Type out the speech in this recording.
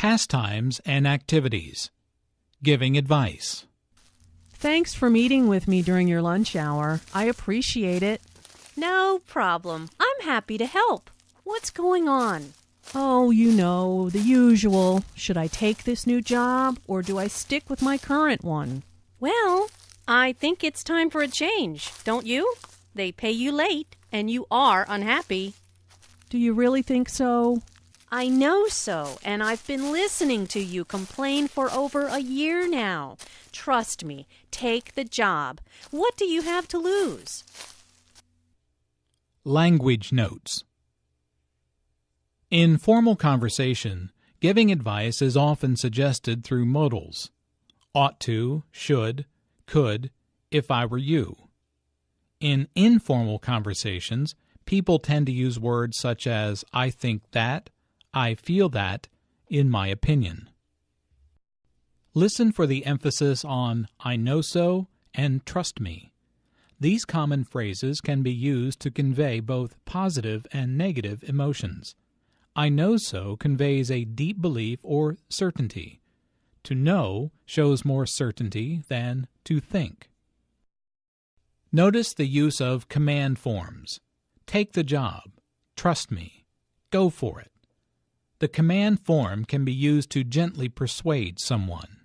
pastimes and activities, giving advice. Thanks for meeting with me during your lunch hour. I appreciate it. No problem. I'm happy to help. What's going on? Oh, you know, the usual. Should I take this new job or do I stick with my current one? Well, I think it's time for a change, don't you? They pay you late and you are unhappy. Do you really think so? I know so, and I've been listening to you complain for over a year now. Trust me, take the job. What do you have to lose? Language notes. In formal conversation, giving advice is often suggested through modals ought to, should, could, if I were you. In informal conversations, people tend to use words such as I think that, I feel that, in my opinion. Listen for the emphasis on I know so and trust me. These common phrases can be used to convey both positive and negative emotions. I know so conveys a deep belief or certainty. To know shows more certainty than to think. Notice the use of command forms. Take the job. Trust me. Go for it. The command form can be used to gently persuade someone.